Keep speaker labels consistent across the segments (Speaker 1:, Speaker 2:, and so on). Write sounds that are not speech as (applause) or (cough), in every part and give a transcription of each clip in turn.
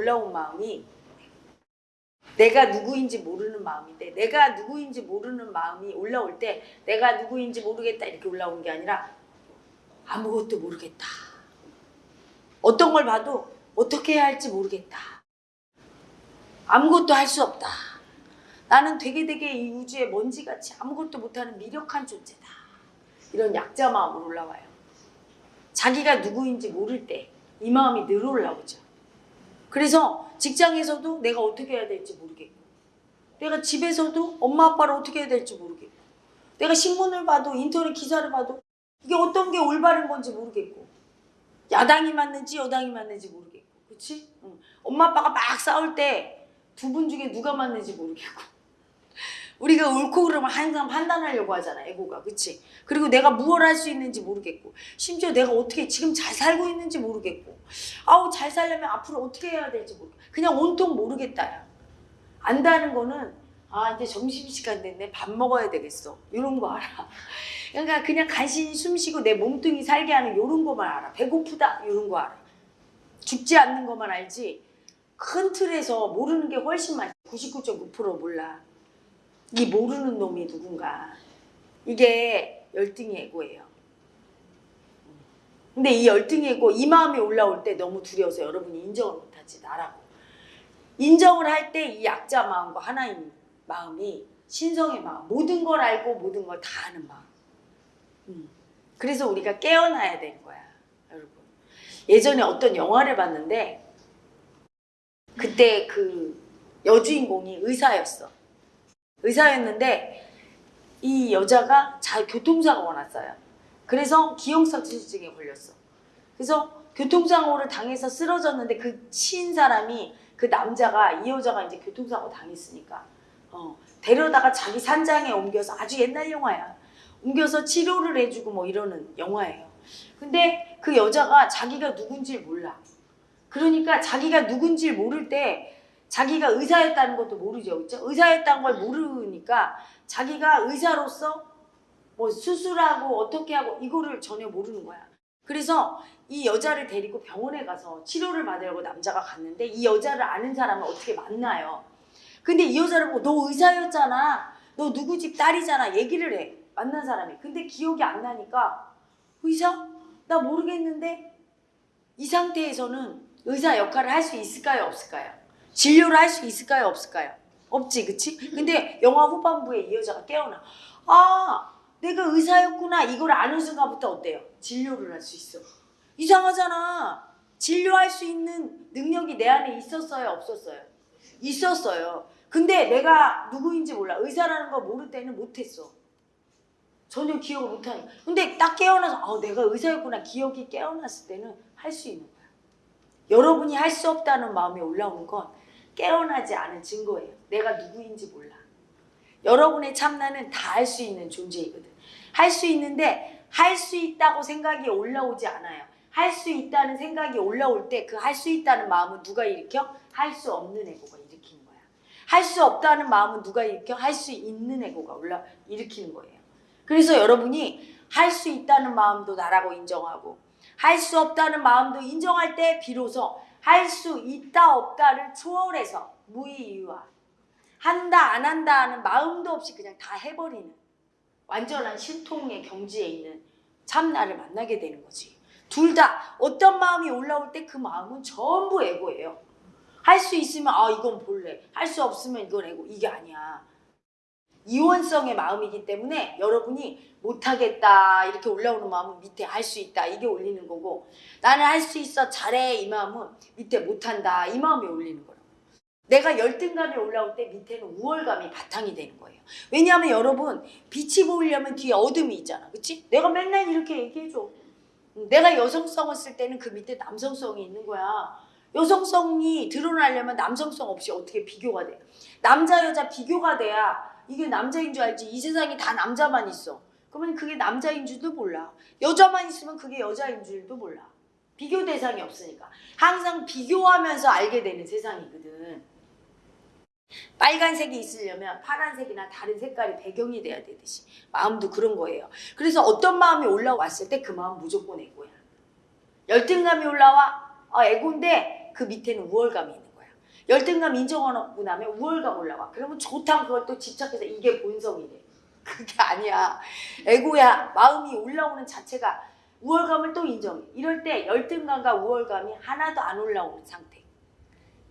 Speaker 1: 올라온 마음이 내가 누구인지 모르는 마음인데 내가 누구인지 모르는 마음이 올라올 때 내가 누구인지 모르겠다 이렇게 올라오는 게 아니라 아무것도 모르겠다. 어떤 걸 봐도 어떻게 해야 할지 모르겠다. 아무것도 할 수 없다. 나는 되게 되게 이 우주의 먼지같이 아무것도 못하는 미력한 존재다. 이런 약자 마음으로 올라와요. 자기가 누구인지 모를 때 이 마음이 늘 올라오죠. 그래서 직장에서도 내가 어떻게 해야 될지 모르겠고 내가 집에서도 엄마 아빠를 어떻게 해야 될지 모르겠고 내가 신문을 봐도 인터넷 기사를 봐도 이게 어떤 게 올바른 건지 모르겠고. 야당이 맞는지 여당이 맞는지 모르겠고. 그치? 응. 엄마 아빠가 막 싸울 때 두 분 중에 누가 맞는지 모르겠고 우리가 옳고 그름을 항상 판단하려고 하잖아 에고가. 그치? 그리고 내가 무엇을 할수 있는지 모르겠고 심지어 내가 어떻게 지금 잘 살고 있는지 모르겠고 아우 잘 살려면 앞으로 어떻게 해야 될지 모르겠고 그냥 온통 모르겠다 야. 안다는 거는 아 이제 점심시간 됐네. 밥 먹어야 되겠어. 이런 거 알아? (laughs) 그러니까 그냥 간신히 숨 쉬고 내 몸뚱이 살게 하는 이런 거만 알아. 배고프다. 이런 거 알아. 죽지 않는 것만 알지? 큰 틀에서 모르는 게 훨씬 많지. 99.9% 몰라 이 모르는 놈이 누군가. 이게 열등의 애고예요. 근데 이 열등의 애고 이 마음이 올라올 때 너무 두려워서 여러분이 인정을 못하지 나라고. 인정을 할 때 이 약자 마음과 하나님 마음이 신성의 마음 모든 걸 알고 모든 걸 다 아는 마음. 음. 그래서 우리가 깨어나야 되는 거야 여러분. 예전에 어떤 영화를 봤는데 그때 그 여주인공이 의사였어 의사였는데 이 여자가 자 교통사고가 났어요 그래서 기억상실증에 걸렸어 그래서 교통사고를 당해서 쓰러졌는데 그 치인 사람이 그 남자가 이 여자가 이제 교통사고 당했으니까 어, 데려다가 자기 산장에 옮겨서 아주 옛날 영화야. 옮겨서 치료를 해주고 뭐 이러는 영화예요. 근데 그 여자가 자기가 누군지 몰라. 그러니까 자기가 누군지 모를 때 자기가 의사였다는 것도 모르죠. 그렇죠? 의사였다는 걸 모르니까 자기가 의사로서 뭐 수술하고 어떻게 하고 이거를 전혀 모르는 거야. 그래서 이 여자를 데리고 병원에 가서 치료를 받으려고 남자가 갔는데 이 여자를 아는 사람을 어떻게 만나요. 근데 이 여자를 보고 너 의사였잖아. 너 누구 집 딸이잖아. 얘기를 해. 만난 사람이. 근데 기억이 안 나니까 의사? 나 모르겠는데 이 상태에서는 의사 역할을 할 수 있을까요? 없을까요? 진료를 할 수 있을까요? 없을까요? 없지 그치? 근데 영화 후반부에 이 여자가 깨어나. 아 내가 의사였구나. 이걸 아는 순간부터 어때요? 진료를 할 수 있어. 이상하잖아. 진료할 수 있는 능력이 내 안에 있었어요? 없었어요? 있었어요. 근데 내가 누구인지 몰라. 의사라는 거 모를 때는 못했어. 전혀 기억을 못하니까. 근데 딱 깨어나서 아, 내가 의사였구나. 기억이 깨어났을 때는 할 수 있는 거야. 여러분이 할 수 없다는 마음이 올라오는 건 깨어나지 않은 증거예요. 내가 누구인지 몰라. 여러분의 참나는 다 할 수 있는 존재이거든. 할 수 있는데 할 수 있다고 생각이 올라오지 않아요. 할 수 있다는 생각이 올라올 때 그 할 수 있다는 마음은 누가 일으켜? 할 수 없는 애고가 일으키는 거야. 할 수 없다는 마음은 누가 일으켜? 할 수 있는 애고가 올라 일으키는 거예요. 그래서 여러분이 할 수 있다는 마음도 나라고 인정하고 할 수 없다는 마음도 인정할 때 비로소 할 수 있다 없다를 초월해서 무의유화 한다 안 한다 하는 마음도 없이 그냥 다 해버리는 완전한 신통의 경지에 있는 참나를 만나게 되는 거지. 둘 다 어떤 마음이 올라올 때 그 마음은 전부 에고예요. 할 수 있으면 아 이건 볼래. 할 수 없으면 이건 에고. 이게 아니야. 이원성의 마음이기 때문에 여러분이 못하겠다 이렇게 올라오는 마음은 밑에 할 수 있다 이게 올리는 거고 나는 할 수 있어 잘해 이 마음은 밑에 못한다 이 마음이 올리는 거라고. 내가 열등감이 올라올 때 밑에는 우월감이 바탕이 되는 거예요. 왜냐하면 여러분 빛이 보이려면 뒤에 어둠이 있잖아 그치? 내가 맨날 이렇게 얘기해줘. 내가 여성성을 쓸 때는 그 밑에 남성성이 있는 거야. 여성성이 드러나려면 남성성 없이 어떻게 비교가 돼? 남자 여자 비교가 돼야 이게 남자인 줄 알지. 이 세상에 다 남자만 있어. 그러면 그게 남자인 줄도 몰라. 여자만 있으면 그게 여자인 줄도 몰라. 비교 대상이 없으니까. 항상 비교하면서 알게 되는 세상이거든. 빨간색이 있으려면 파란색이나 다른 색깔이 배경이 돼야 되듯이. 마음도 그런 거예요. 그래서 어떤 마음이 올라왔을 때 그 마음 무조건 애고야. 열등감이 올라와? 아 애고인데 그 밑에는 우월감이 열등감 인정하고 나면 우월감 올라와. 그러면 좋다 그걸 또 집착해서 이게 본성이래. (laughs) 그게 아니야. 에고야 마음이 올라오는 자체가 우월감을 또 인정해. 이럴 때 열등감과 우월감이 하나도 안 올라오는 상태.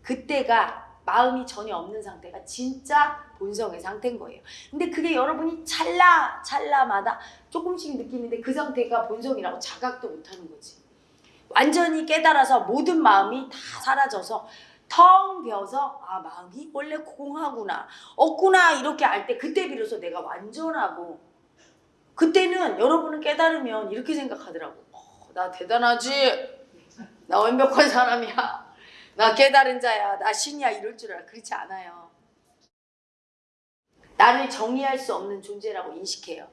Speaker 1: 그때가 마음이 전혀 없는 상태가 진짜 본성의 상태인 거예요. 근데 그게 여러분이 찰나 찰나마다 조금씩 느끼는데 그 상태가 본성이라고 자각도 못하는 거지. 완전히 깨달아서 모든 마음이 다 사라져서 텅 비어서 아 마음이 원래 공하구나. 없구나 이렇게 알 때 그때 비로소 내가 완전하고 그때는 여러분은 깨달으면 이렇게 생각하더라고. 어, 나 대단하지? 나 완벽한 사람이야. 나 깨달은 자야. 나 신이야. 이럴 줄 알아. 그렇지 않아요. 나를 정의할 수 없는 존재라고 인식해요.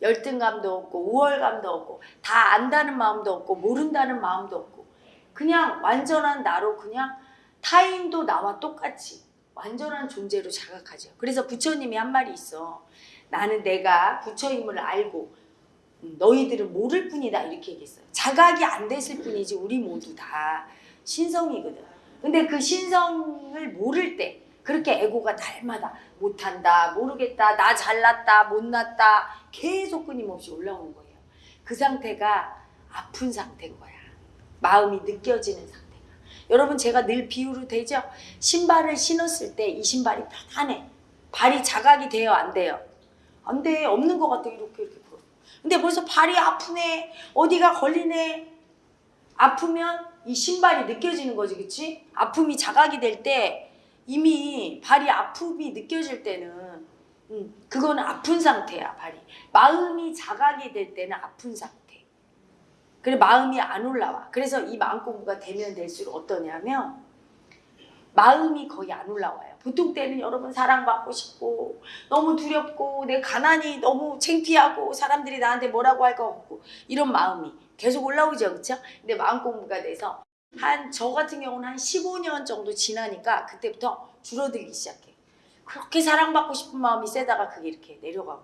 Speaker 1: 열등감도 없고 우월감도 없고 다 안다는 마음도 없고 모른다는 마음도 없고. 그냥 완전한 나로 그냥 타인도 나와 똑같이 완전한 존재로 자각하죠. 그래서 부처님이 한 말이 있어. 나는 내가 부처임을 알고 음, 너희들은 모를 뿐이다 이렇게 얘기했어요. 자각이 안 됐을 뿐이지 우리 모두 다 신성이거든. 근데 그 신성을 모를 때 그렇게 에고가 날마다 못한다, 모르겠다, 나 잘났다, 못났다 계속 끊임없이 올라오는 거예요. 그 상태가 아픈 상태인 거야. 마음이 느껴지는 상태가. 여러분 제가 늘 비유로 되죠? 신발을 신었을 때 이 신발이 편안해. 발이 자각이 돼요, 안 돼요? 안 돼. 없는 것 같아. 이렇게 이렇게. 근데 벌써 발이 아프네. 어디가 걸리네. 아프면 이 신발이 느껴지는 거지, 그치? 아픔이 자각이 될 때 이미 발이 아픔이 느껴질 때는 음, 그거는 아픈 상태야, 발이. 마음이 자각이 될 때는 아픈 상태. 그래 마음이 안 올라와. 그래서 이 마음 공부가 되면 될수록 어떠냐면 마음이 거의 안 올라와요. 보통 때는 여러분 사랑받고 싶고 너무 두렵고 내 가난이 너무 창피하고 사람들이 나한테 뭐라고 할 것 같고 이런 마음이 계속 올라오죠. 그렇죠? 근데 마음 공부가 돼서 한 저 같은 경우는 한 15년 정도 지나니까 그때부터 줄어들기 시작해. 그렇게 사랑받고 싶은 마음이 세다가 그게 이렇게 내려가고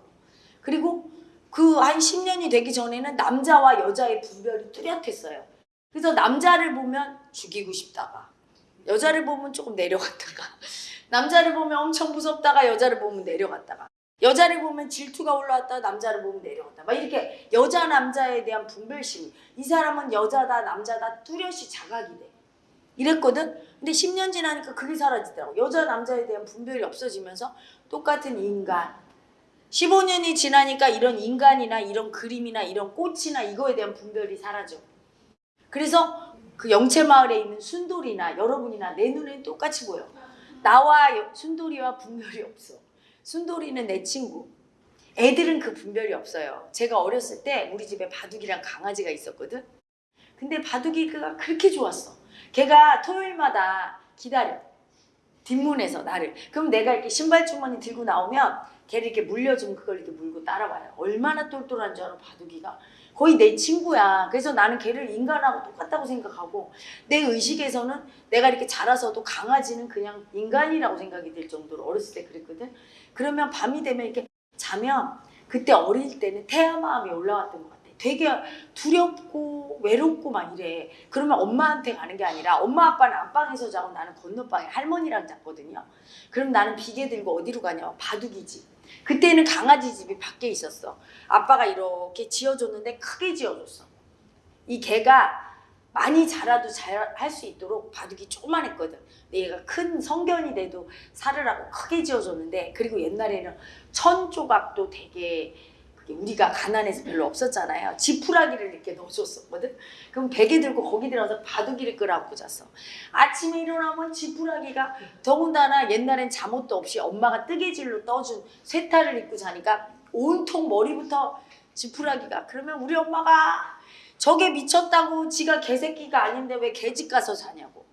Speaker 1: 그리고 그 한 10년이 되기 전에는 남자와 여자의 분별이 뚜렷했어요. 그래서 남자를 보면 죽이고 싶다가 여자를 보면 조금 내려갔다가 (laughs) 남자를 보면 엄청 무섭다가 여자를 보면 내려갔다가 여자를 보면 질투가 올라왔다가 남자를 보면 내려갔다. 막 이렇게 여자 남자에 대한 분별심이 이 사람은 여자다 남자다 뚜렷이 자각이 돼. 이랬거든? 근데 10년 지나니까 그게 사라지더라고. 여자 남자에 대한 분별이 없어지면서 똑같은 인간 15년이 지나니까 이런 인간이나 이런 그림이나 이런 꽃이나 이거에 대한 분별이 사라져 그래서 그 영채마을에 있는 순돌이나 여러분이나 내 눈엔 똑같이 보여. 나와 여- 순돌이와 분별이 없어. 순돌이는 내 친구. 애들은 그 분별이 없어요. 제가 어렸을 때 우리 집에 바둑이랑 강아지가 있었거든. 근데 바둑이가 그렇게 좋았어. 걔가 토요일마다 기다려. 뒷문에서 나를. 그럼 내가 이렇게 신발 주머니 들고 나오면 걔를 이렇게 물려주면 그걸 이렇게 물고 따라와요. 얼마나 똘똘한 줄 알아 바둑이가. 거의 내 친구야. 그래서 나는 걔를 인간하고 똑같다고 생각하고 내 의식에서는 내가 이렇게 자라서도 강아지는 그냥 인간이라고 생각이 들 정도로 어렸을 때 그랬거든. 그러면 밤이 되면 이렇게 자면 그때 어릴 때는 태아 마음이 올라왔던 것 같아. 되게 두렵고 외롭고 막 이래. 그러면 엄마한테 가는 게 아니라 엄마 아빠는 안방에서 자고 나는 건너방에 할머니랑 잤거든요. 그럼 나는 비계 들고 어디로 가냐? 바둑이지. 그때는 강아지 집이 밖에 있었어. 아빠가 이렇게 지어줬는데 크게 지어줬어. 이 개가 많이 자라도 잘 할 수 있도록 바둑이 조그만했거든. 근데 얘가 큰 성견이 돼도 살을 하고 크게 지어줬는데 그리고 옛날에는 천 조각도 되게 우리가 가난해서 별로 없었잖아요. 지푸라기를 이렇게 넣어줬었거든. 그럼 베개 들고 거기 들어가서 바둑이를 끌어안고 잤어. 아침에 일어나면 지푸라기가 더군다나 옛날엔 잠옷도 없이 엄마가 뜨개질로 떠준 쇠타를 입고 자니까 온통 머리부터 지푸라기가 그러면 우리 엄마가 저게 미쳤다고 지가 개새끼가 아닌데 왜 개집 가서 자냐고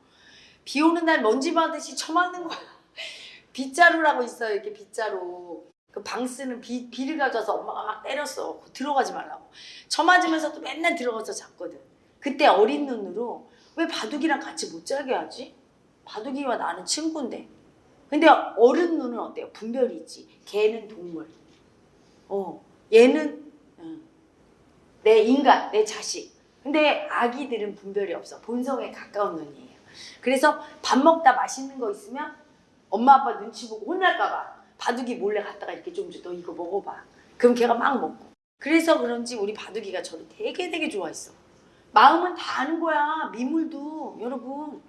Speaker 1: 비 오는 날 먼지 받듯이 쳐맞는 거야 (laughs) 빗자루라고 있어요 이렇게 빗자루 그 방 쓰는 비, 비를 가져와서 엄마가 막 때렸어 들어가지 말라고 쳐맞으면서도 맨날 들어가서 잤거든 그때 어린 눈으로 왜 바둑이랑 같이 못 자게 하지? 바둑이와 나는 친구인데 근데 어른 눈은 어때요? 분별이 있지 개는 동물 어 얘는 응. 내 인간, 내 자식. 근데 아기들은 분별이 없어. 본성에 가까운 눈이에요. 그래서 밥 먹다 맛있는 거 있으면 엄마 아빠 눈치 보고 혼날까 봐 바둑이 몰래 갔다가 이렇게 좀 줘. 너 이거 먹어봐. 그럼 걔가 막 먹고. 그래서 그런지 우리 바둑이가 저를 되게 되게 좋아했어. 마음은 다 아는 거야. 미물도 여러분.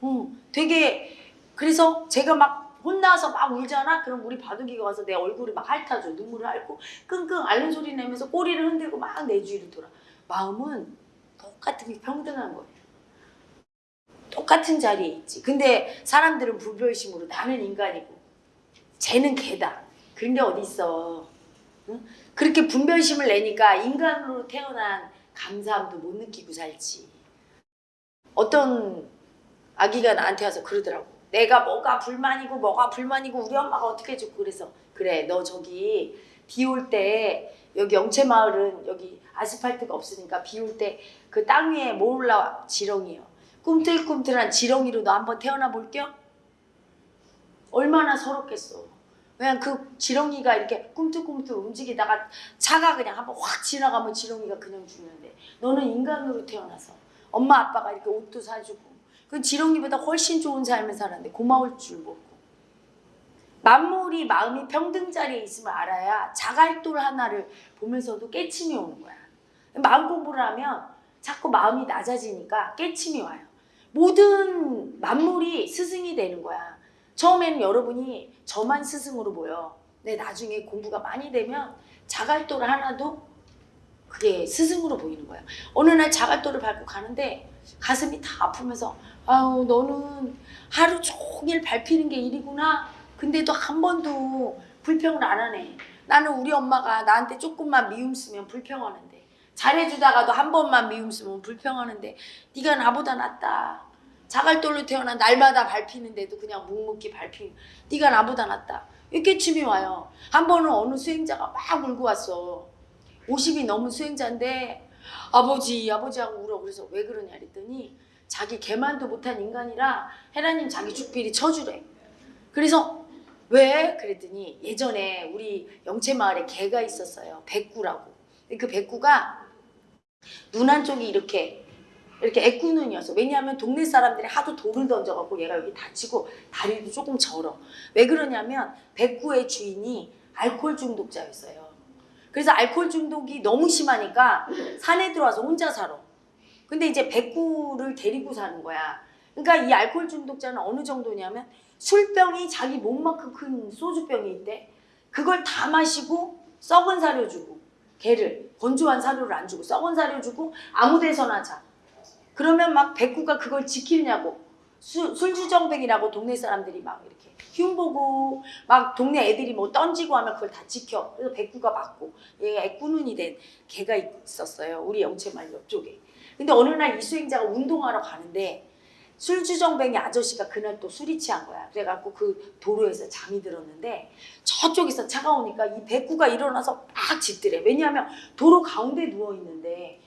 Speaker 1: 어, 되게 그래서 제가 막 혼나서 막 울잖아. 그럼 우리 바둑이가 와서 내 얼굴을 막 핥아줘. 눈물을 핥고 끙끙 앓는 소리 내면서 꼬리를 흔들고 막 내 주위를 돌아. 마음은 똑같은 게 평등한 거예요. 똑같은 자리에 있지. 근데 사람들은 불별심으로 나는 인간이고 쟤는 개다. 그런 게 어디 있어. 응? 그렇게 분별심을 내니까 인간으로 태어난 감사함도 못 느끼고 살지. 어떤 아기가 나한테 와서 그러더라고. 내가 뭐가 불만이고 뭐가 불만이고 우리 엄마가 어떻게 해줬고 그래서 그래 너 저기 비 올 때 여기 영채마을은 여기 아스팔트가 없으니까 비 올 때 그 땅 위에 뭐 올라와 지렁이요. 꿈틀꿈틀한 지렁이로 너 한번 태어나 볼게요. 얼마나 서럽겠어. 그냥 그 지렁이가 이렇게 꿈틀꿈틀 움직이다가 차가 그냥 한번 확 지나가면 지렁이가 그냥 죽는데 너는 인간으로 태어나서 엄마 아빠가 이렇게 옷도 사주고 그 지렁이보다 훨씬 좋은 삶을 살았는데 고마울 줄 모르고 만물이 마음이 평등 자리에 있음을 알아야 자갈돌 하나를 보면서도 깨침이 오는 거야. 마음 공부를 하면 자꾸 마음이 낮아지니까 깨침이 와요. 모든 만물이 스승이 되는 거야. 처음에는 여러분이 저만 스승으로 보여. 근데 나중에 공부가 많이 되면 자갈돌 하나도 그게 스승으로 보이는 거야. 어느 날 자갈돌을 밟고 가는데 가슴이 다 아프면서 아우 너는 하루 종일 밟히는 게 일이구나. 근데도 한 번도 불평을 안 하네. 나는 우리 엄마가 나한테 조금만 미움 쓰면 불평하는데 잘해주다가도 한 번만 미움 쓰면 불평하는데 네가 나보다 낫다. 자갈돌로 태어나 날마다 밟히는데도 그냥 묵묵히 밟히는 네가 나보다 낫다. 이렇게 춤이 와요. 한 번은 어느 수행자가 막 울고 왔어. 50이 넘은 수행자인데 아버지 아버지하고 울어. 그래서 왜 그러냐 그랬더니 자기 개만도 못한 인간이라 헤라님 자기 죽비리 쳐주래. 그래서 왜? 그랬더니 예전에 우리 영채마을에 개가 있었어요. 백구라고. 그 백구가 눈 한쪽이 이렇게 이렇게 애꾸눈이었어. 왜냐하면 동네 사람들이 하도 돌을 던져갖고 얘가 여기 다치고 다리도 조금 절어. 왜 그러냐면 백구의 주인이 알코올 중독자였어요. 그래서 알코올 중독이 너무 심하니까 산에 들어와서 혼자 살아. 근데 이제 백구를 데리고 사는 거야. 그러니까 이 알코올 중독자는 어느 정도냐면 술병이 자기 몸만큼 큰 소주병이 있대. 그걸 다 마시고 썩은 사료 주고 개를 건조한 사료를 안 주고 썩은 사료 주고 아무 데서나 자. 그러면 막 백구가 그걸 지키냐고 수- 술주정뱅이라고 동네 사람들이 막 이렇게 흉 보고 막 동네 애들이 뭐 던지고 하면 그걸 다 지켜. 그래서 백구가 맞고 얘가 애꾸눈이 된 개가 있었어요. 우리 영채마을 옆쪽에. 근데 어느 날 이 수행자가 운동하러 가는데 술주정뱅이 아저씨가 그날 또 술이 취한 거야. 그래갖고 그 도로에서 잠이 들었는데 저쪽에서 차가 오니까 이 백구가 일어나서 막 짖더래. 왜냐하면 도로 가운데 누워 있는데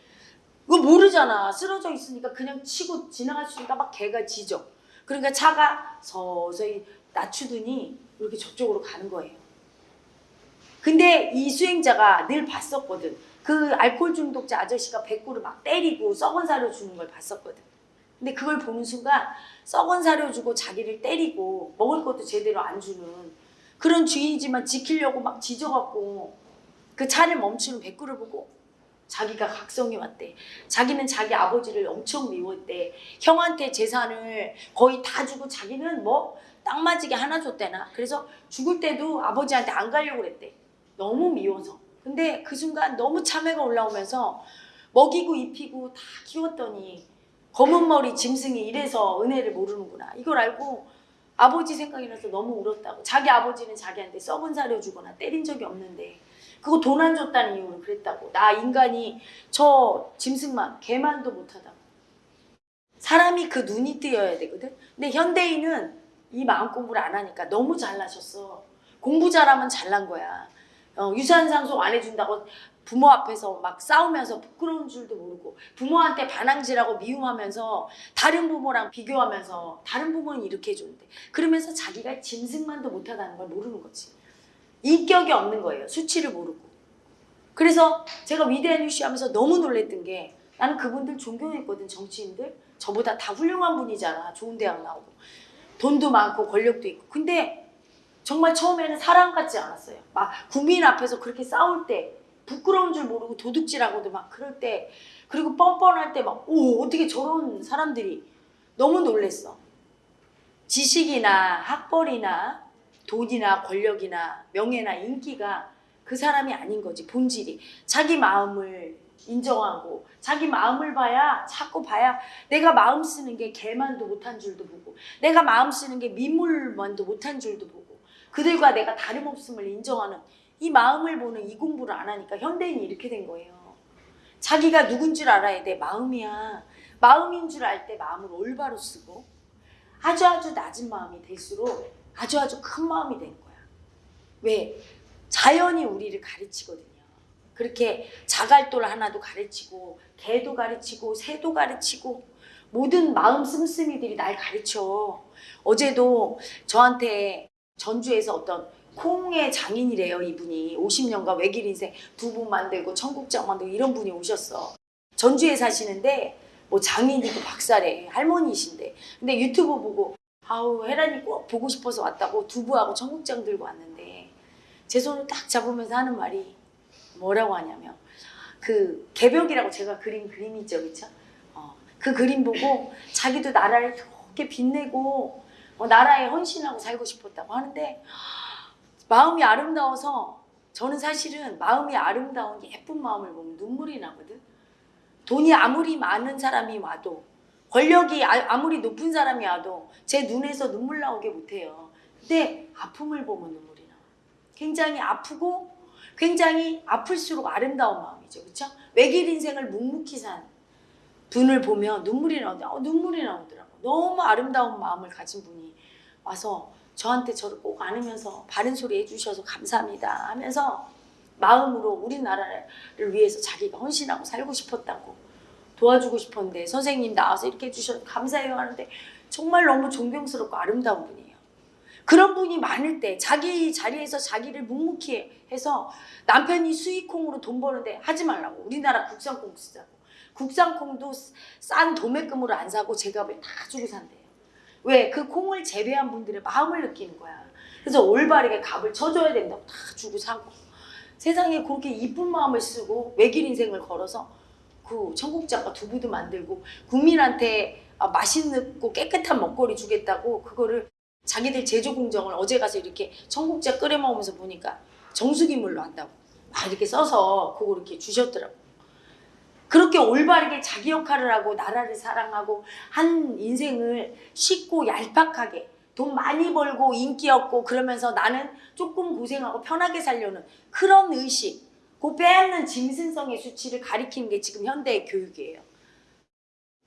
Speaker 1: 그거 모르잖아. 쓰러져 있으니까 그냥 치고 지나갈 수 있으니까 막 개가 짖어. 그러니까 차가 서서히 낮추더니 이렇게 저쪽으로 가는 거예요. 근데 이 수행자가 늘 봤었거든. 그 알코올 중독자 아저씨가 백구를 막 때리고 썩은 사료 주는 걸 봤었거든. 근데 그걸 보는 순간 썩은 사료 주고 자기를 때리고 먹을 것도 제대로 안 주는 그런 주인이지만 지키려고 막 짖어갖고 그 차를 멈추는 백구를 보고 자기가 각성이 왔대. 자기는 자기 아버지를 엄청 미웠대. 형한테 재산을 거의 다 주고 자기는 뭐 딱 맞이게 하나 줬대나. 그래서 죽을 때도 아버지한테 안 가려고 그랬대. 너무 미워서. 근데 그 순간 너무 참회가 올라오면서 먹이고 입히고 다 키웠더니 검은 머리 짐승이 이래서 은혜를 모르는구나. 이걸 알고 아버지 생각이 나서 너무 울었다고. 자기 아버지는 자기한테 썩은 사료 주거나 때린 적이 없는데 그거 돈 안 줬다는 이유로 그랬다고. 나 인간이 저 짐승만 개만도 못하다고. 사람이 그 눈이 뜨여야 되거든. 근데 현대인은 이 마음 공부를 안 하니까 너무 잘나셨어. 공부 잘하면 잘난 거야. 어, 유산 상속 안 해준다고 부모 앞에서 막 싸우면서 부끄러운 줄도 모르고 부모한테 반항질하고 미움하면서 다른 부모랑 비교하면서 다른 부모는 이렇게 해줬는데 그러면서 자기가 짐승만도 못하다는 걸 모르는 거지. 인격이 없는 거예요. 수치를 모르고. 그래서 제가 위대한 유시 하면서 너무 놀랬던 게 나는 그분들 존경했거든 정치인들. 저보다 다 훌륭한 분이잖아. 좋은 대학 나오고 돈도 많고 권력도 있고. 근데 정말 처음에는 사람 같지 않았어요. 막 국민 앞에서 그렇게 싸울 때 부끄러운 줄 모르고 도둑질하고도 막 그럴 때 그리고 뻔뻔할 때 막 오 어떻게 저런 사람들이 너무 놀랬어. 지식이나 학벌이나 돈이나 권력이나 명예나 인기가 그 사람이 아닌 거지 본질이 자기 마음을 인정하고 자기 마음을 봐야 자꾸 봐야 내가 마음 쓰는 게 개만도 못한 줄도 보고 내가 마음 쓰는 게 미물만도 못한 줄도 보고 그들과 내가 다름없음을 인정하는 이 마음을 보는 이 공부를 안 하니까 현대인이 이렇게 된 거예요. 자기가 누군 줄 알아야 돼 마음이야. 마음인 줄 알 때 마음을 올바로 쓰고 아주 아주 낮은 마음이 될수록 아주 아주 큰 마음이 되는 거야. 왜? 자연이 우리를 가르치거든요. 그렇게 자갈돌 하나도 가르치고 개도 가르치고 새도 가르치고 모든 마음 씀씀이들이 날 가르쳐. 어제도 저한테 전주에서 어떤 콩의 장인이래요 이분이 50년간 외길 인생 두부 만들고 청국장 만들고 이런 분이 오셨어. 전주에 사시는데 뭐 장인이고 박사래 할머니이신데 근데 유튜브 보고 아우 혜란이 꼭 보고 싶어서 왔다고 두부하고 청국장 들고 왔는데 제 손을 딱 잡으면서 하는 말이 뭐라고 하냐면 그 개벽이라고 제가 그린 그림 있죠 그쵸? 어, 그 그림 보고 자기도 나라를 그렇게 빛내고 어, 나라에 헌신하고 살고 싶었다고 하는데 마음이 아름다워서 저는 사실은 마음이 아름다운 예쁜 마음을 보면 눈물이 나거든 돈이 아무리 많은 사람이 와도 권력이 아- 아무리 높은 사람이 와도 제 눈에서 눈물 나오게 못해요. 근데 아픔을 보면 눈물이 나와. 굉장히 아프고 굉장히 아플수록 아름다운 마음이죠. 그렇죠? 외길 인생을 묵묵히 산 분을 보면 눈물이 나오는데 어, 눈물이 나오더라고. 너무 아름다운 마음을 가진 분이 와서 저한테 저를 꼭 안으면서 바른 소리 해주셔서 감사합니다 하면서 마음으로 우리나라를 위해서 자기가 헌신하고 살고 싶었다고 도와주고 싶었는데 선생님 나와서 이렇게 해주셔서 감사해요 하는데 정말 너무 존경스럽고 아름다운 분이에요. 그런 분이 많을 때 자기 자리에서 자기를 묵묵히 해서 남편이 수익콩으로 돈 버는데 하지 말라고 우리나라 국산콩 쓰자고 국산콩도 싼 도매금으로 안 사고 제값을 다 주고 산대요. 왜? 그 콩을 재배한 분들의 마음을 느끼는 거야. 그래서 올바르게 값을 쳐줘야 된다고 다 주고 사고 세상에 그렇게 이쁜 마음을 쓰고 외길 인생을 걸어서 그 청국장과 두부도 만들고 국민한테 아, 맛있고 깨끗한 먹거리 주겠다고 그거를 자기들 제조 공정을 어제 가서 이렇게 청국장 끓여 먹으면서 보니까 정수기물로 한다고 막 이렇게 써서 그거 이렇게 주셨더라고. 그렇게 올바르게 자기 역할을 하고 나라를 사랑하고 한 인생을 쉽고 얄팍하게 돈 많이 벌고 인기 얻고 그러면서 나는 조금 고생하고 편하게 살려는 그런 의식 그 빼앗는 짐승성의 수치를 가리키는 게 지금 현대의 교육이에요.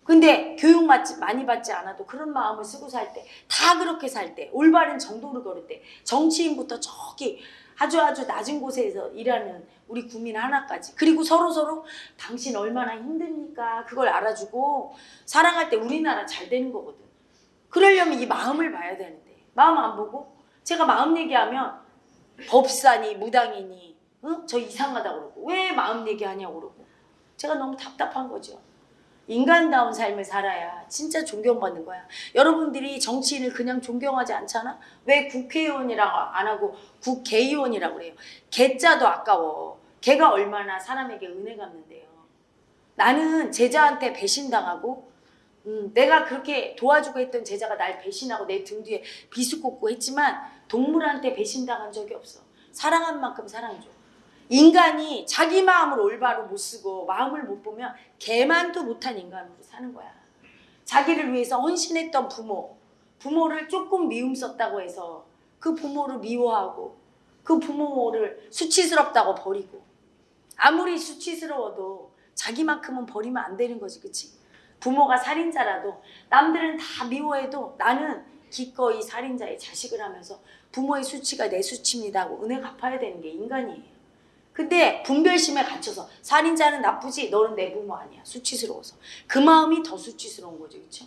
Speaker 1: 근데 교육 많이 받지 않아도 그런 마음을 쓰고 살 때, 다 그렇게 살 때, 올바른 정도를 걸을 때, 정치인부터 저기 아주 아주 낮은 곳에서 일하는 우리 국민 하나까지. 그리고 서로 서로 당신 얼마나 힘듭니까? 그걸 알아주고 사랑할 때 우리나라 잘 되는 거거든. 그러려면 이 마음을 봐야 되는데, 마음 안 보고 제가 마음 얘기하면 법사니 무당이니 응? 저 이상하다 그러고 왜 마음 얘기하냐고 그러고 제가 너무 답답한 거죠. 인간다운 삶을 살아야 진짜 존경받는 거야. 여러분들이 정치인을 그냥 존경하지 않잖아? 왜 국회의원이라고 안 하고 국회의원이라고 그래요? 개자도 아까워. 개가 얼마나 사람에게 은혜 갚는데요. 나는 제자한테 배신당하고 음, 내가 그렇게 도와주고 했던 제자가 날 배신하고 내 등 뒤에 비수 꽂고 했지만 동물한테 배신당한 적이 없어. 사랑한 만큼 사랑해줘. 인간이 자기 마음을 올바로 못 쓰고 마음을 못 보면 개만도 못한 인간으로 사는 거야. 자기를 위해서 헌신했던 부모, 부모를 조금 미움 썼다고 해서 그 부모를 미워하고 그 부모를 수치스럽다고 버리고 아무리 수치스러워도 자기만큼은 버리면 안 되는 거지, 그치? 부모가 살인자라도 남들은 다 미워해도 나는 기꺼이 살인자의 자식을 하면서 부모의 수치가 내 수치입니다 하고 은혜 갚아야 되는 게 인간이에요. 근데 분별심에 갇혀서 살인자는 나쁘지 너는 내 부모 아니야. 수치스러워서. 그 마음이 더 수치스러운 거죠 그렇죠?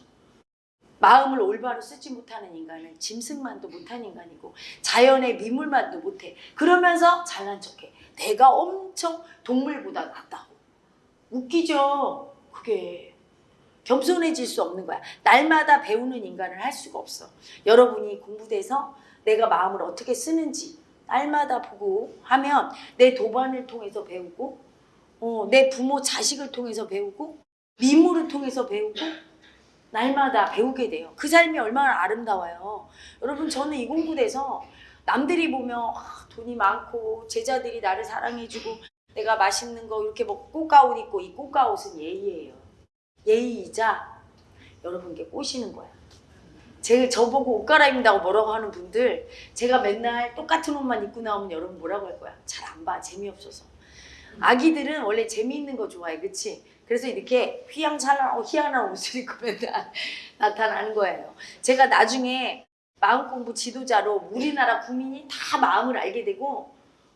Speaker 1: 마음을 올바로 쓰지 못하는 인간은 짐승만도 못한 인간이고 자연의 미물만도 못해. 그러면서 잘난 척해. 내가 엄청 동물보다 낫다고. 웃기죠? 그게. 겸손해질 수 없는 거야. 날마다 배우는 인간을 할 수가 없어. 여러분이 공부돼서 내가 마음을 어떻게 쓰는지 날마다 보고 하면 내 도반을 통해서 배우고 어, 내 부모 자식을 통해서 배우고 미모를 통해서 배우고 날마다 배우게 돼요. 그 삶이 얼마나 아름다워요. 여러분 저는 이 공부돼서 남들이 보면 아, 돈이 많고 제자들이 나를 사랑해주고 내가 맛있는 거 이렇게 먹고 꽃가옷 입고 이 꽃가옷은 예의예요. 예의이자 여러분께 꼬시는 거야. 제 저보고 옷 갈아입는다고 뭐라고 하는 분들 제가 맨날 똑같은 옷만 입고 나오면 여러분 뭐라고 할 거야? 잘 안 봐. 재미없어서. 아기들은 원래 재미있는 거 좋아해. 그치? 그래서 이렇게 휘황찬란하고 희한한 옷을 (laughs) 입고 맨날 나타나는 거예요. 제가 나중에 마음 공부 지도자로 우리나라 국민이 다 마음을 알게 되고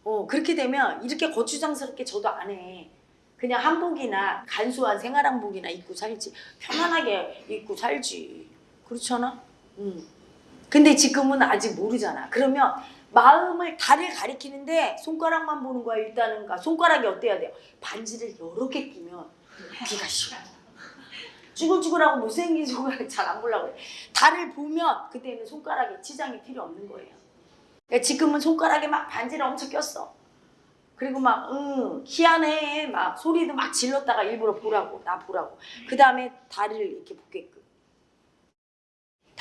Speaker 1: 어, 그렇게 되면 이렇게 거추장스럽게 저도 안 해. 그냥 한복이나 간소한 생활 한복이나 입고 살지. 편안하게 입고 살지. 그렇잖아? 응. 근데 지금은 아직 모르잖아. 그러면 마음을 달을 가리키는데 손가락만 보는 거야 일단은. 그러니까 손가락이 어때야 돼요? 반지를 여러 개 끼면 귀가 시려. 쭈글쭈글하고 못생긴 손가락 (laughs) 잘안 보려고 그래. 달을 보면 그때는 손가락에 치장이 필요 없는 거예요. 그러니까 지금은 손가락에 막 반지를 엄청 꼈어. 그리고 막, 응, 희한해. 막 소리도 막 질렀다가 일부러 보라고, 나 보라고. 그 다음에 달을 이렇게 보게끔.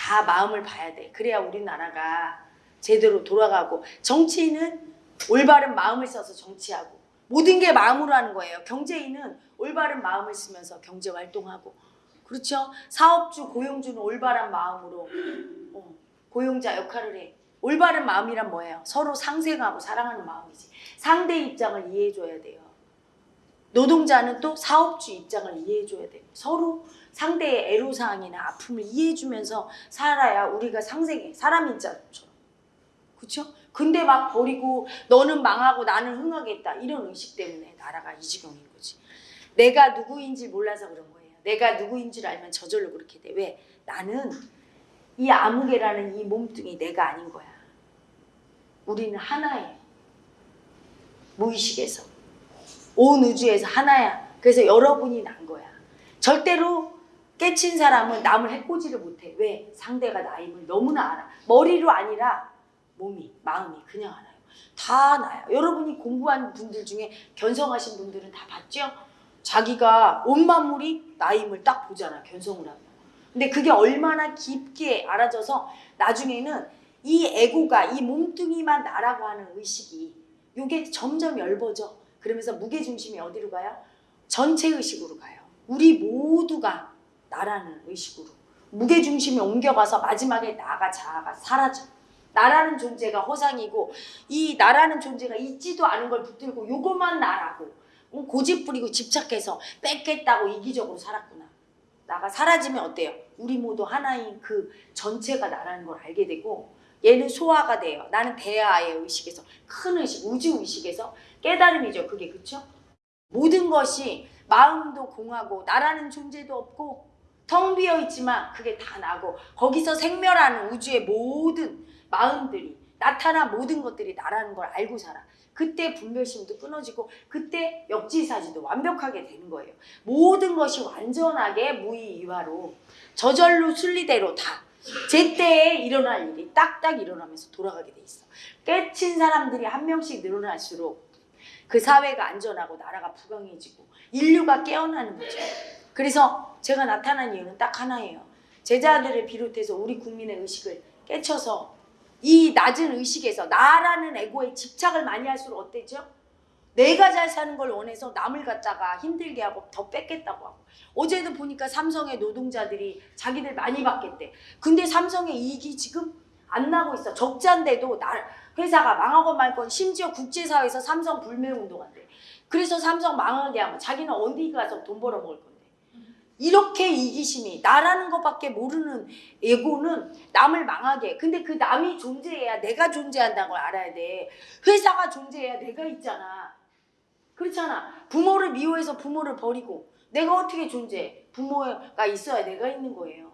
Speaker 1: 다 마음을 봐야 돼. 그래야 우리나라가 제대로 돌아가고. 정치인은 올바른 마음을 써서 정치하고. 모든 게 마음으로 하는 거예요. 경제인은 올바른 마음을 쓰면서 경제 활동하고. 그렇죠? 사업주, 고용주는 올바른 마음으로 어, 고용자 역할을 해. 올바른 마음이란 뭐예요? 서로 상생하고 사랑하는 마음이지. 상대 입장을 이해해줘야 돼요. 노동자는 또 사업주 입장을 이해해줘야 돼요. 서로 상대의 애로사항이나 아픔을 이해해주면서 살아야 우리가 상생해. 사람 인 자처럼. 그렇죠? 근데 막 버리고 너는 망하고 나는 흥하겠다. 이런 의식 때문에 나라가 이 지경인 거지. 내가 누구인지 몰라서 그런 거예요. 내가 누구인 줄 알면 저절로 그렇게 돼. 왜? 나는 이 아무개라는 이 몸뚱이 내가 아닌 거야. 우리는 하나예요. 무의식에서. 온 우주에서 하나야. 그래서 여러분이 난 거야. 절대로 깨친 사람은 남을 해코지를 못해. 왜? 상대가 나임을 너무나 알아. 머리로 아니라 몸이, 마음이 그냥 알아요. 다 나요. 여러분이 공부한 분들 중에 견성하신 분들은 다 봤죠? 자기가 온 만물이 나임을 딱 보잖아. 견성을 하면. 근데 그게 얼마나 깊게 알아져서 나중에는 이 에고가 이 몸뚱이만 나라고 하는 의식이 이게 점점 얇아져. 그러면서 무게 중심이 어디로 가요? 전체 의식으로 가요. 우리 모두가 나라는 의식으로 무게 중심이 옮겨가서 마지막에 나가 자아가 사라져. 나라는 존재가 허상이고 이 나라는 존재가 있지도 않은 걸 붙들고 요것만 나라고 어, 고집 부리고 집착해서 뺏겠다고 이기적으로 살았구나. 나가 사라지면 어때요? 우리 모두 하나인 그 전체가 나라는 걸 알게 되고 얘는 소화가 돼요. 나는 대하의 의식에서 큰 의식, 우주 의식에서 깨달음이죠. 그게 그쵸? 모든 것이 마음도 공하고 나라는 존재도 없고 텅 비어 있지만 그게 다 나고 거기서 생멸하는 우주의 모든 마음들이 나타나 모든 것들이 나라는 걸 알고 살아. 그때 분별심도 끊어지고 그때 역지사지도 완벽하게 되는 거예요. 모든 것이 완전하게 무의이화로 저절로 순리대로 다 제때에 일어날 일이 딱딱 일어나면서 돌아가게 돼 있어. 깨친 사람들이 한 명씩 늘어날수록 그 사회가 안전하고 나라가 부강해지고 인류가 깨어나는 거죠. 그래서 제가 나타난 이유는 딱 하나예요. 제자들을 비롯해서 우리 국민의 의식을 깨쳐서 이 낮은 의식에서 나라는 에고에 집착을 많이 할수록 어때죠? 내가 잘 사는 걸 원해서 남을 갖다가 힘들게 하고 더 뺏겠다고 하고 어제도 보니까 삼성의 노동자들이 자기들 많이 받겠대. 근데 삼성의 이익이 지금 안 나고 있어. 적자인데도 나 회사가 망하고 말건 심지어 국제사회에서 삼성 불매 운동한대. 그래서 삼성 망하게 하면 자기는 어디 가서 돈 벌어 먹을 건데. 이렇게 이기심이 나라는 것밖에 모르는 에고는 남을 망하게. 근데 그 남이 존재해야 내가 존재한다는 걸 알아야 돼. 회사가 존재해야 내가 있잖아. 그렇잖아. 부모를 미워해서 부모를 버리고 내가 어떻게 존재해? 부모가 있어야 내가 있는 거예요.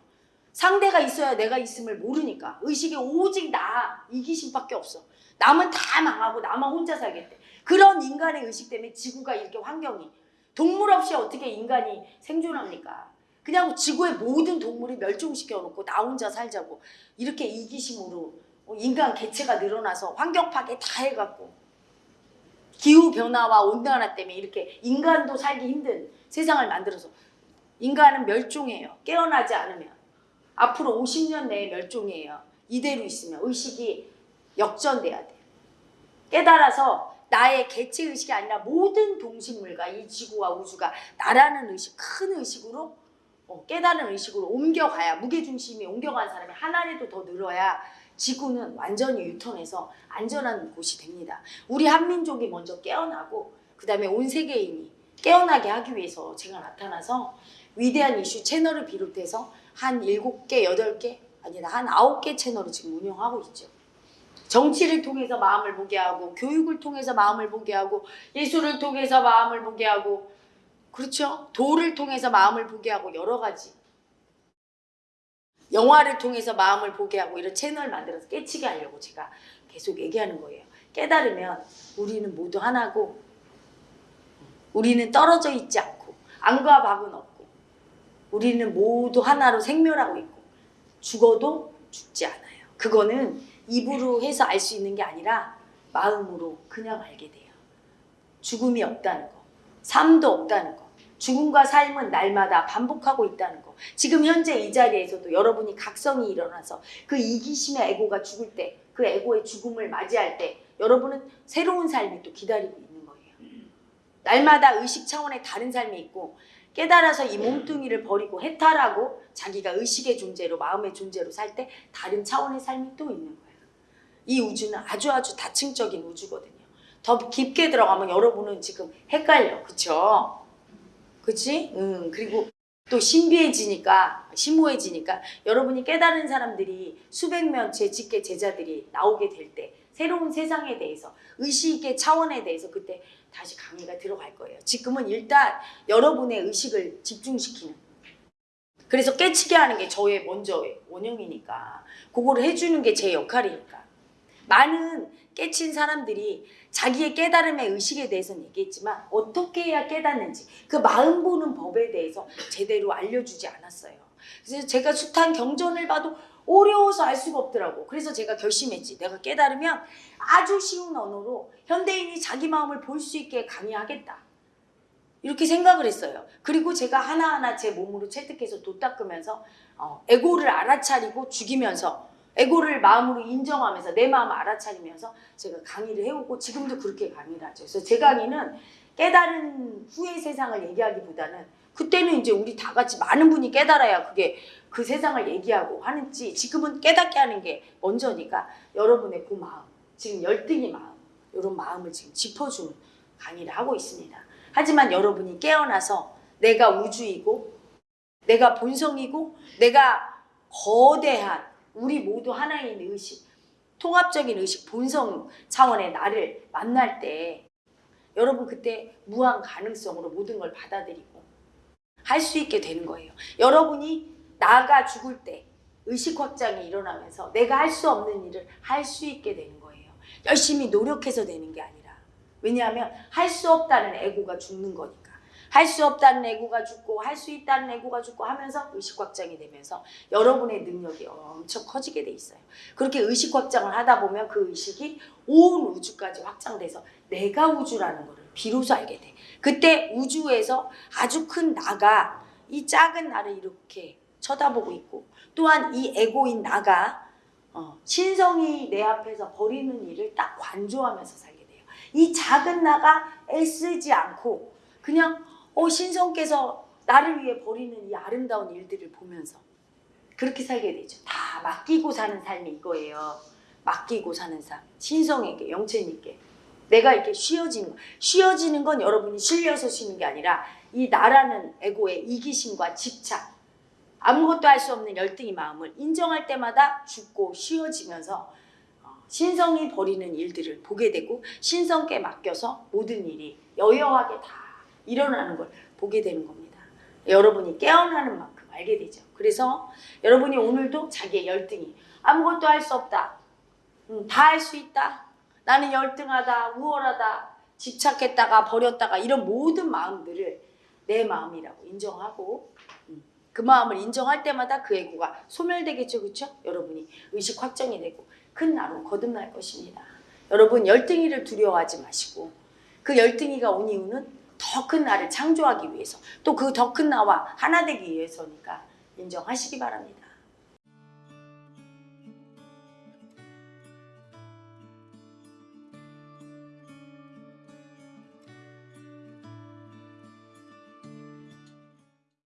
Speaker 1: 상대가 있어야 내가 있음을 모르니까 의식이 오직 나 이기심밖에 없어. 남은 다 망하고 나만 혼자 살겠대. 그런 인간의 의식 때문에 지구가 이렇게 환경이 동물 없이 어떻게 인간이 생존합니까? 그냥 지구의 모든 동물이 멸종시켜 놓고 나 혼자 살자고 이렇게 이기심으로 인간 개체가 늘어나서 환경 파괴 다 해갖고 기후 변화와 온난화 때문에 이렇게 인간도 살기 힘든 세상을 만들어서 인간은 멸종해요. 깨어나지 않으면 앞으로 50년 내에 멸종해요. 이대로 있으면 의식이 역전돼야 돼요. 깨달아서 나의 개체 의식이 아니라 모든 동식물과 이 지구와 우주가 나라는 의식, 큰 의식으로 어, 깨달은 의식으로 옮겨가야 무게중심이 옮겨간 사람이 하나라도 더 늘어야 지구는 완전히 유턴해서 안전한 곳이 됩니다. 우리 한민족이 먼저 깨어나고 그 다음에 온 세계인이 깨어나게 하기 위해서 제가 나타나서 위대한 이슈 채널을 비롯해서 한 7개, 8개 아니다 한 9개 채널을 지금 운영하고 있죠. 정치를 통해서 마음을 보게 하고 교육을 통해서 마음을 보게 하고 예술을 통해서 마음을 보게 하고 그렇죠? 도를 통해서 마음을 보게 하고 여러 가지 영화를 통해서 마음을 보게 하고 이런 채널 만들어서 깨치게 하려고 제가 계속 얘기하는 거예요. 깨달으면 우리는 모두 하나고 우리는 떨어져 있지 않고 안과 박은 없고 우리는 모두 하나로 생멸하고 있고 죽어도 죽지 않아요. 그거는 입으로 해서 알 수 있는 게 아니라 마음으로 그냥 알게 돼요. 죽음이 없다는 거, 삶도 없다는 거, 죽음과 삶은 날마다 반복하고 있다는 거. 지금 현재 이 자리에서도 여러분이 각성이 일어나서 그 이기심의 에고가 죽을 때, 그 에고의 죽음을 맞이할 때 여러분은 새로운 삶이 또 기다리고 있는 거예요. 날마다 의식 차원의 다른 삶이 있고 깨달아서 이 몸뚱이를 버리고 해탈하고 자기가 의식의 존재로 마음의 존재로 살 때 다른 차원의 삶이 또 있는 거예요. 이 우주는 아주 아주 다층적인 우주거든요. 더 깊게 들어가면 여러분은 지금 헷갈려. 그쵸? 그치? 응. 그리고 또 신비해지니까, 심오해지니까 여러분이 깨달은 사람들이 수백 명 제 직계 제자들이 나오게 될 때 새로운 세상에 대해서 의식의 차원에 대해서 그때 다시 강의가 들어갈 거예요. 지금은 일단 여러분의 의식을 집중시키는 그래서 깨치게 하는 게 저의 먼저 원형이니까 그거를 해주는 게 제 역할이니까 많은 깨친 사람들이 자기의 깨달음의 의식에 대해서는 얘기했지만 어떻게 해야 깨닫는지 그 마음 보는 법에 대해서 제대로 알려주지 않았어요. 그래서 제가 숱한 경전을 봐도 어려워서 알 수가 없더라고. 그래서 제가 결심했지. 내가 깨달으면 아주 쉬운 언어로 현대인이 자기 마음을 볼 수 있게 강의하겠다. 이렇게 생각을 했어요. 그리고 제가 하나하나 제 몸으로 채택해서 도 닦으면서 어, 에고를 알아차리고 죽이면서 에고를 마음으로 인정하면서 내 마음을 알아차리면서 제가 강의를 해오고 지금도 그렇게 강의를 하죠. 그래서 제 강의는 깨달은 후의 세상을 얘기하기보다는 그때는 이제 우리 다 같이 많은 분이 깨달아야 그게 그 세상을 얘기하고 하는지 지금은 깨닫게 하는 게 먼저니까 여러분의 그 마음 지금 열등의 마음 이런 마음을 지금 짚어주는 강의를 하고 있습니다. 하지만 여러분이 깨어나서 내가 우주이고 내가 본성이고 내가 거대한 우리 모두 하나인 의식 통합적인 의식 본성 차원의 나를 만날 때 여러분 그때 무한 가능성으로 모든 걸 받아들이고 할 수 있게 되는 거예요. 여러분이 나가 죽을 때 의식 확장이 일어나면서 내가 할 수 없는 일을 할 수 있게 되는 거예요. 열심히 노력해서 되는 게 아니라 왜냐하면 할 수 없다는 에고가 죽는 거니까. 할 수 없다는 에고가 죽고 할 수 있다는 에고가 죽고 하면서 의식 확장이 되면서 여러분의 능력이 엄청 커지게 돼 있어요. 그렇게 의식 확장을 하다 보면 그 의식이 온 우주까지 확장돼서 내가 우주라는 것을 비로소 알게 돼. 그때 우주에서 아주 큰 나가 이 작은 나를 이렇게 쳐다보고 있고 또한 이 에고인 나가 어, 신성이 내 앞에서 버리는 일을 딱 관조하면서 살게 돼요. 이 작은 나가 애쓰지 않고 그냥 어, 신성께서 나를 위해 버리는 이 아름다운 일들을 보면서 그렇게 살게 되죠. 다 맡기고 사는 삶이 이거예요. 맡기고 사는 삶. 신성에게, 영체님께. 내가 이렇게 쉬어지는 거. 쉬어지는 건 여러분이 실려서 쉬는 게 아니라 이 나라는 에고의 이기심과 집착. 아무것도 할 수 없는 열등의 마음을 인정할 때마다 죽고 쉬어지면서 어, 신성이 버리는 일들을 보게 되고 신성께 맡겨서 모든 일이 여여하게 다 일어나는 걸 보게 되는 겁니다. 여러분이 깨어나는 만큼 알게 되죠. 그래서 여러분이 오늘도 자기의 열등이 아무것도 할 수 없다. 음, 다할 수 있다. 나는 열등하다, 우월하다, 집착했다가 버렸다가 이런 모든 마음들을 내 마음이라고 인정하고 음, 그 마음을 인정할 때마다 그 애고가 소멸되겠죠, 그렇죠? 여러분이 의식 확정이 되고 큰 나로 거듭날 것입니다. 여러분 열등이를 두려워하지 마시고 그 열등이가 온 이유는 더 큰 나를 창조하기 위해서 또 그 더 큰 나와 하나 되기 위해서니까 인정하시기 바랍니다.